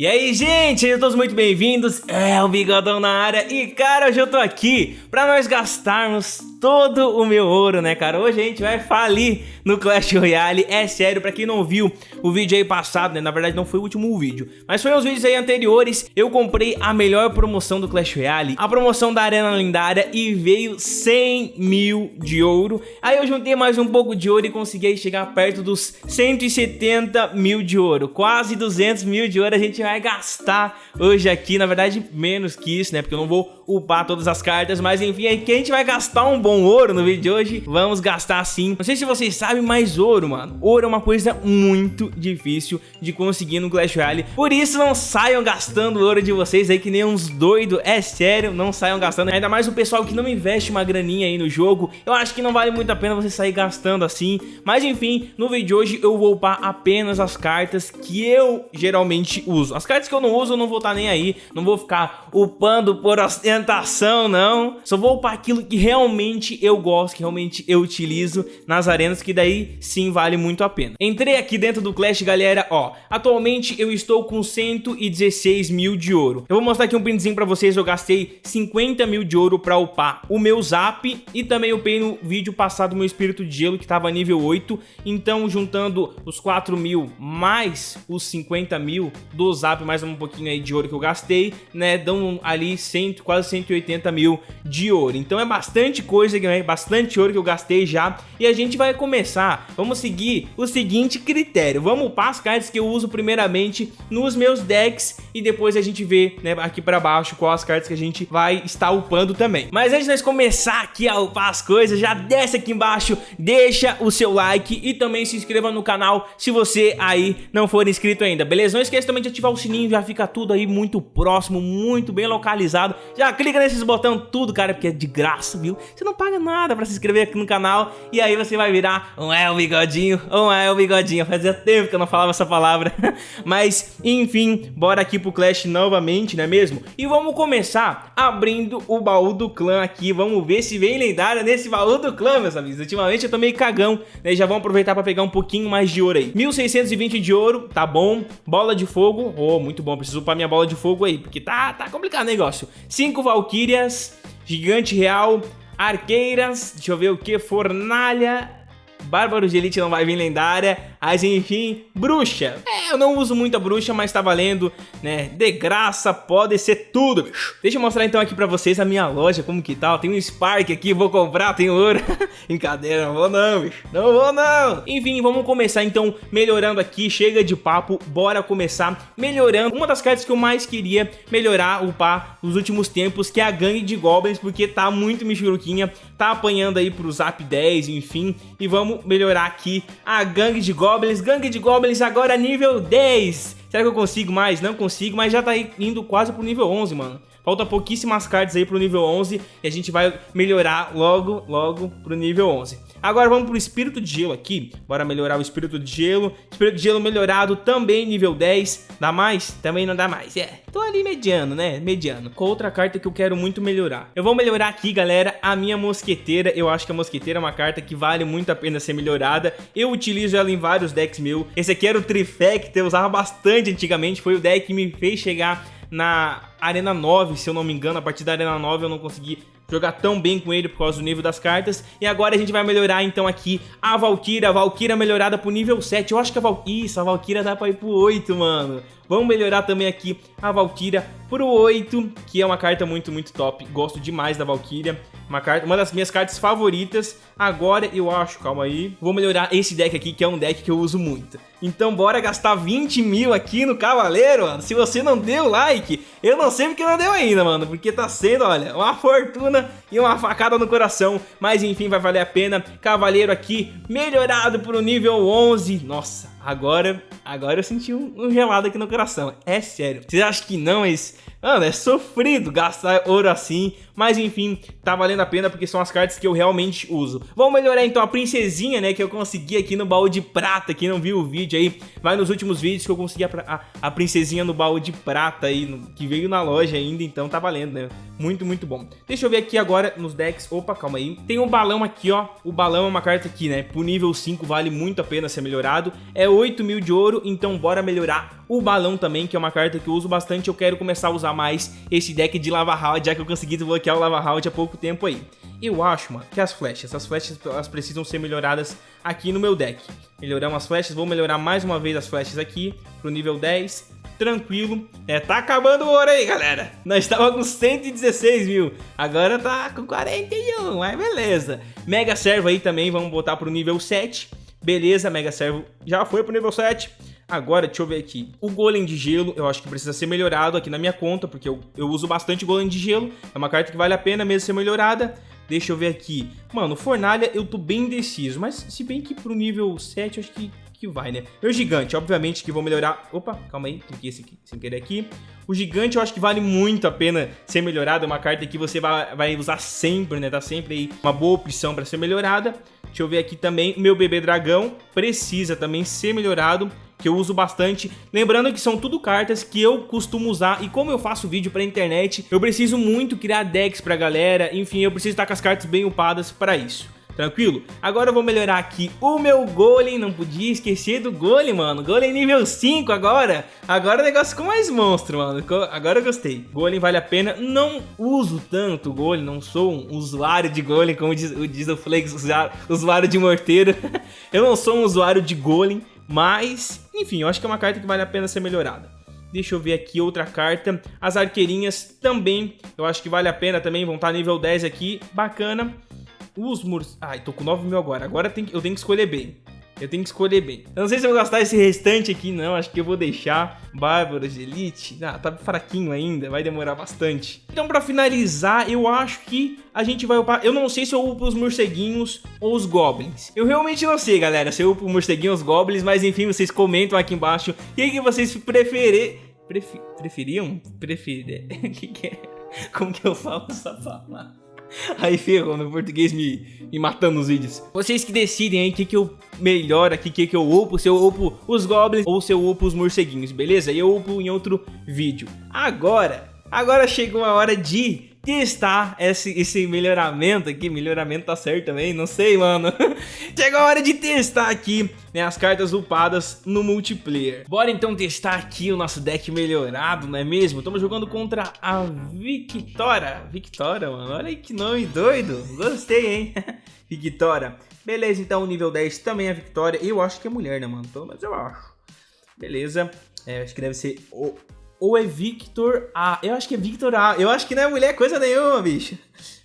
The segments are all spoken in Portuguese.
E aí, gente, sejam todos muito bem-vindos, é o Bigodão na área. E, cara, hoje eu tô aqui pra nós gastarmos todo o meu ouro, né, cara? Hoje a gente vai falir no Clash Royale, é sério, pra quem não viu o vídeo aí passado, né, na verdade não foi o último vídeo, mas foi uns vídeos aí anteriores, eu comprei a melhor promoção do Clash Royale, a promoção da Arena Lendária e veio 100 mil de ouro, aí eu juntei mais um pouco de ouro e consegui chegar perto dos 170 mil de ouro, quase 200 mil de ouro a gente vai gastar hoje aqui, na verdade menos que isso, né, porque eu não vou upar todas as cartas, mas enfim, é que a gente vai gastar um bom ouro no vídeo de hoje, vamos gastar sim. Não sei se vocês sabem, mas ouro, mano, ouro é uma coisa muito difícil de conseguir no Clash Royale, por isso não saiam gastando ouro de vocês aí que nem uns doidos, é sério, não saiam gastando, ainda mais o pessoal que não investe uma graninha aí no jogo, eu acho que não vale muito a pena você sair gastando assim, mas enfim, no vídeo de hoje eu vou upar apenas as cartas que eu geralmente uso. As cartas que eu não uso, eu não vou estar tá nem aí. Não vou ficar upando por ostentação, não. Só vou upar aquilo que realmente eu gosto, que realmente eu utilizo nas arenas, que daí sim vale muito a pena. Entrei aqui dentro do Clash, galera, ó. Atualmente eu estou com 116 mil de ouro. Eu vou mostrar aqui um printzinho pra vocês. Eu gastei 50 mil de ouro pra upar o meu Zap e também upei no vídeo passado meu Espírito de Gelo, que tava nível 8. Então, juntando os 4 mil mais os 50 mil do Zap mais um pouquinho aí de ouro que eu gastei, né? Dão ali 100, quase 180 mil de ouro. Então é bastante coisa, Bastante ouro que eu gastei já. E a gente vai começar, vamos seguir o seguinte critério. Vamos upar as cartas que eu uso primeiramente nos meus decks e depois a gente vê, né, aqui pra baixo qual as cartas que a gente vai estar upando também. Mas antes de nós começar aqui a upar as coisas, já desce aqui embaixo, deixa o seu like e também se inscreva no canal se você aí não for inscrito ainda, beleza? Não esqueça também de ativar o sininho, já fica tudo aí muito próximo, muito bem localizado. Já clica nesses botões tudo, cara, porque é de graça, viu? Você não paga nada pra se inscrever aqui no canal e aí você vai virar um é o bigodinho, um é o bigodinho. Fazia tempo que eu não falava essa palavra. Mas, enfim, bora aqui pro Clash novamente, não é mesmo? E vamos começar abrindo o baú do clã aqui. Vamos ver se vem lendária nesse baú do clã, meus amigos. Ultimamente eu tô meio cagão, né? Já vamos aproveitar pra pegar um pouquinho mais de ouro aí. 1620 de ouro, tá bom. Bola de fogo, oh, muito bom. Preciso upar minha bola de fogo aí, porque tá, tá complicado o negócio. Cinco Valkyrias, Gigante Real, Arqueiras, deixa eu ver o que, Fornalha, Bárbaro de Elite não vai vir lendária, mas enfim, bruxa. É, eu não uso muito a bruxa, mas tá valendo, né? De graça, pode ser tudo, bicho. Deixa eu mostrar então aqui pra vocês a minha loja, como que tal. Tem um Spark aqui, vou comprar, tem ouro. Brincadeira, não vou não, bicho. Não vou não. Enfim, vamos começar então melhorando aqui, chega de papo, bora começar melhorando. Uma das cartas que eu mais queria melhorar, upar nos últimos tempos, que é a gangue de goblins, porque tá muito michuruquinha, tá apanhando aí pro Zap 10, enfim. E vamos melhorar aqui a gangue de goblins Goblins, Gangue de Goblins agora nível 10. Será que eu consigo mais? Não consigo, mas já tá indo quase pro nível 11, mano. Falta pouquíssimas cartas aí pro nível 11 e a gente vai melhorar logo, logo pro nível 11. Agora vamos pro Espírito de Gelo aqui. Bora melhorar o Espírito de Gelo. Espírito de Gelo melhorado também nível 10. Dá mais? Também não dá mais. É, tô ali mediano, né? Mediano. Com outra carta que eu quero muito melhorar. Eu vou melhorar aqui, galera, a minha Mosqueteira. Eu acho que a Mosqueteira é uma carta que vale muito a pena ser melhorada. Eu utilizo ela em vários decks mil. Esse aqui era o Trifecta, eu usava bastante antigamente. Foi o deck que me fez chegar na Arena 9, se eu não me engano, a partir da Arena 9 eu não consegui jogar tão bem com ele por causa do nível das cartas. E agora a gente vai melhorar então aqui a Valkyria, a Valkyria melhorada pro nível 7. Eu acho que a Valkyria, isso, a Valkyria dá pra ir pro 8, mano. Vamos melhorar também aqui a Valkyria pro 8, que é uma carta muito, muito top. Gosto demais da Valkyria. Uma, carta, uma das minhas cartas favoritas. Agora eu acho, calma aí. Vou melhorar esse deck aqui, que é um deck que eu uso muito. Então bora gastar 20 mil aqui no Cavaleiro, mano. Se você não deu like, eu não sei porque não deu ainda, mano. Porque tá sendo, olha, uma fortuna e uma facada no coração. Mas enfim, vai valer a pena. Cavaleiro aqui, melhorado pro nível 11. Nossa, agora, agora eu senti um, um gelado aqui no coração. É sério. Vocês acham que não, mas Mano, é sofrido gastar ouro assim, mas enfim, tá valendo a pena porque são as cartas que eu realmente uso. Vamos melhorar então a princesinha, né, que eu consegui aqui no baú de prata, quem não viu o vídeo aí, vai nos últimos vídeos que eu consegui a, a, a princesinha no baú de prata aí, no, que veio na loja ainda, então tá valendo, né, muito, muito bom. Deixa eu ver aqui agora nos decks, opa, calma aí, tem um balão aqui, ó, o balão é uma carta aqui, né, pro nível 5 vale muito a pena ser melhorado, é 8 mil de ouro, então bora melhorar o balão também, que é uma carta que eu uso bastante. Eu quero começar a usar mais esse deck de Lava Round, já que eu consegui desbloquear o Lava Round há pouco tempo aí. Eu acho, mano, que as flechas, as flechas elas precisam ser melhoradas aqui no meu deck. Melhoramos as flechas, vou melhorar mais uma vez as flechas aqui pro nível 10 tranquilo. É, tá acabando o ouro aí, galera. Nós estávamos com 116 mil, agora tá com 41, mas beleza. Mega Servo aí também, vamos botar pro nível 7. Beleza, Mega Servo já foi pro nível 7. Agora, deixa eu ver aqui. O Golem de Gelo, eu acho que precisa ser melhorado aqui na minha conta, porque eu, eu uso bastante Golem de Gelo. É uma carta que vale a pena mesmo ser melhorada. Deixa eu ver aqui. Mano, Fornalha eu tô bem indeciso, mas se bem que pro nível 7 eu acho que que vai, né? Meu gigante, obviamente que vou melhorar... Opa, calma aí, cliquei esse aqui, sem querer aqui. O gigante eu acho que vale muito a pena ser melhorado. É uma carta que você vai, vai usar sempre, né? Tá sempre aí uma boa opção para ser melhorada. Deixa eu ver aqui também, meu bebê dragão precisa também ser melhorado que eu uso bastante. Lembrando que são tudo cartas que eu costumo usar e como eu faço vídeo pra internet, eu preciso muito criar decks pra galera, enfim, eu preciso estar com as cartas bem upadas para isso. Tranquilo? Agora eu vou melhorar aqui o meu golem, não podia esquecer do golem, mano. Golem nível 5 agora. Agora o negócio ficou mais monstro, mano. Agora eu gostei. Golem vale a pena. Não uso tanto golem, não sou um usuário de golem, como diz, diz o Flex, usuário de morteiro. eu não sou um usuário de golem, mas, enfim, eu acho que é uma carta que vale a pena ser melhorada. Deixa eu ver aqui outra carta. As arqueirinhas também, eu acho que vale a pena também, vão estar nível 10 aqui, bacana. Os muros... Ai, tô com 9 mil agora. Agora eu tenho que escolher bem. Eu tenho que escolher bem. Eu não sei se eu vou gastar esse restante aqui, não. Acho que eu vou deixar. Bárbaros de Elite. Ah, tá fraquinho ainda. Vai demorar bastante. Então, pra finalizar, eu acho que a gente vai upar... Eu não sei se eu upo os morceguinhos ou os goblins. Eu realmente não sei, galera, se eu upo os morceguinhos ou os goblins. Mas, enfim, vocês comentam aqui embaixo. O que, que vocês preferem... Prefi... Preferiam? Preferir... que que é? Como que eu falo essa palavra? Aí ferrou, meu português me, me matando nos vídeos. Vocês que decidem aí o que, que eu melhoro aqui, o que, que eu upo, se eu upo os goblins ou se eu upo os morceguinhos, beleza? E eu upo em outro vídeo. Agora, agora chegou a hora de testar esse, esse melhoramento aqui. Melhoramento tá certo também? Não sei, mano. Chegou a hora de testar aqui né, as cartas upadas no multiplayer. Bora então testar aqui o nosso deck melhorado, não é mesmo? Estamos jogando contra a Victoria. Victoria, mano. Olha aí que nome doido. Gostei, hein? Victoria. Beleza, então nível 10 também é Victoria. Eu acho que é mulher, né, mano? Pelo menos eu acho. Beleza. É, acho que deve ser o ou é Victor A? Eu acho que é Victor A. Eu acho que não é mulher coisa nenhuma, bicho.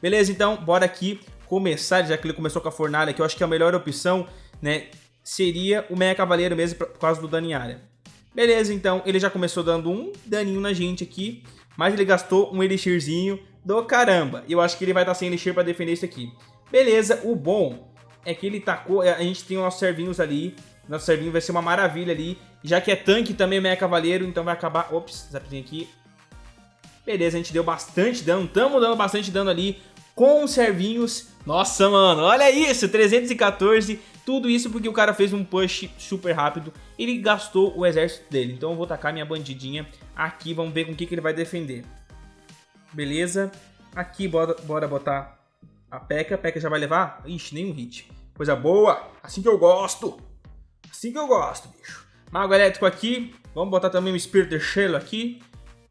Beleza, então, bora aqui começar, já que ele começou com a fornalha, que eu acho que a melhor opção, né, seria o Meia Cavaleiro mesmo, por causa do dano em área. Beleza, então, ele já começou dando um daninho na gente aqui, mas ele gastou um Elixirzinho do caramba. E eu acho que ele vai estar sem Elixir pra defender isso aqui. Beleza, o bom é que ele tacou, a gente tem os servinhos ali, nosso servinho vai ser uma maravilha ali. Já que é tanque também meia cavaleiro, então vai acabar... Ops, zapzinho aqui. Beleza, a gente deu bastante dano. Tamo dando bastante dano ali com os servinhos. Nossa, mano, olha isso, 314. Tudo isso porque o cara fez um push super rápido. Ele gastou o exército dele. Então eu vou tacar minha bandidinha aqui. Vamos ver com o que, que ele vai defender. Beleza. Aqui, bora, bora botar a P.E.K.K.A. A P.E.K.K.A. já vai levar? Ixi, nenhum hit. Coisa boa. Assim que eu gosto. Assim que eu gosto, bicho. Mago elétrico aqui. Vamos botar também o espírito de Shelo aqui.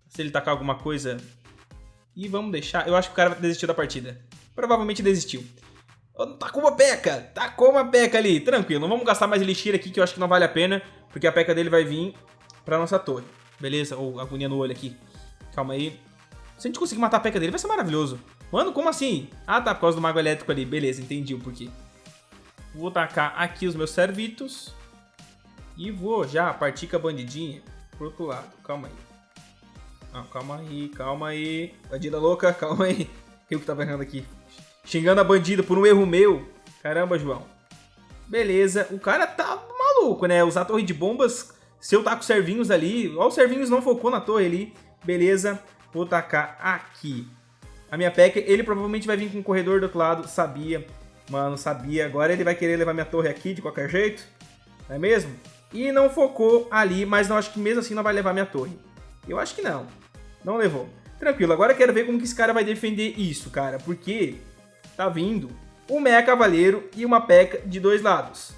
Se ele tacar alguma coisa. E vamos deixar... Eu acho que o cara desistiu da partida. Provavelmente desistiu. Tacou uma peca. Tacou uma peca ali. Tranquilo. Não vamos gastar mais elixir aqui, que eu acho que não vale a pena. Porque a peca dele vai vir pra nossa torre. Beleza? Ou agonia no olho aqui. Calma aí. Se a gente conseguir matar a peca dele, vai ser maravilhoso. Mano, como assim? Ah, tá. Por causa do mago elétrico ali. Beleza, entendi o porquê. Vou tacar aqui os meus servitos. E vou já partir com a bandidinha pro outro lado. Calma aí. Ah, calma aí, calma aí. Bandida louca, calma aí. Eu que tava errando aqui. Xingando a bandida por um erro meu. Caramba, João. Beleza, o cara tá maluco, né? Usar a torre de bombas. Se eu taco servinhos ali. Ó, os servinhos não focou na torre ali. Beleza, vou tacar aqui. A minha PEC, ele provavelmente vai vir com o corredor do outro lado. Sabia, mano, sabia. Agora ele vai querer levar minha torre aqui de qualquer jeito. Não é mesmo? E não focou ali, mas não acho que mesmo assim não vai levar minha torre. Eu acho que não. Não levou. Tranquilo, agora quero ver como que esse cara vai defender isso, cara. Porque tá vindo um Meia Cavaleiro e uma P.E.K.K.A. de dois lados.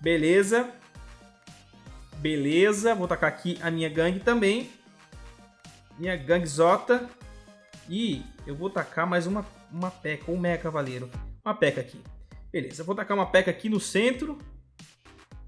Beleza. Beleza, vou tacar aqui a minha gangue também. Minha gangue Zota. E eu vou tacar mais uma, uma peca, um meia cavaleiro. Uma peca aqui. Beleza, vou tacar uma peca aqui no centro.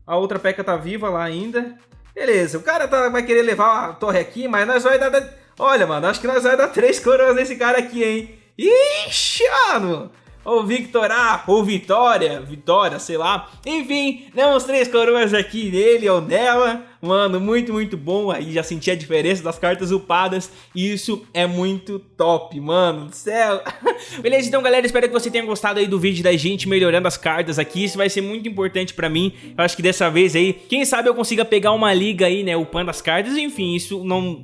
A outra peca tá viva lá ainda. Beleza, o cara tá, vai querer levar a torre aqui, mas nós vai dar... Olha, mano, acho que nós vai dar três coroas nesse cara aqui, hein? Ixi, mano! Ou Victor A, ou Vitória, Vitória, sei lá. Enfim, demos três coroas aqui nele ou nela. Mano, muito, muito bom. Aí já senti a diferença das cartas upadas. E isso é muito top, mano do céu. Beleza, então galera, espero que você tenha gostado aí do vídeo da gente melhorando as cartas aqui. Isso vai ser muito importante pra mim. Eu acho que dessa vez aí, quem sabe eu consiga pegar uma liga aí, né, upando as cartas. Enfim, isso não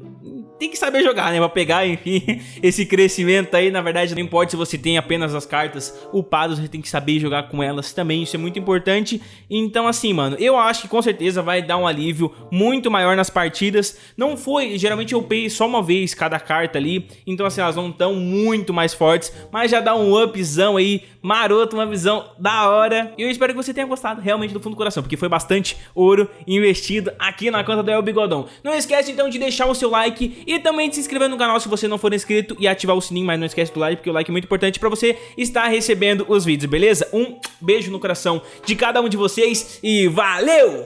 tem que saber jogar, né? Pra pegar, enfim, esse crescimento aí. Na verdade, não importa se você tem apenas as cartas upadas, você tem que saber jogar com elas também. Isso é muito importante. Então, assim, mano, eu acho que com certeza vai dar um alívio muito maior nas partidas. Não foi, geralmente eu upei só uma vez cada carta ali. Então, assim, elas não estão muito mais fortes. Mas já dá um upzão aí, maroto, uma visão da hora. E eu espero que você tenha gostado realmente do fundo do coração. Porque foi bastante ouro investido aqui na conta do El Bigodão. Não esquece, então, de deixar o seu like e também se inscrever no canal se você não for inscrito e ativar o sininho, mas não esquece do like, porque o like é muito importante pra você estar recebendo os vídeos, beleza? Um beijo no coração de cada um de vocês e valeu!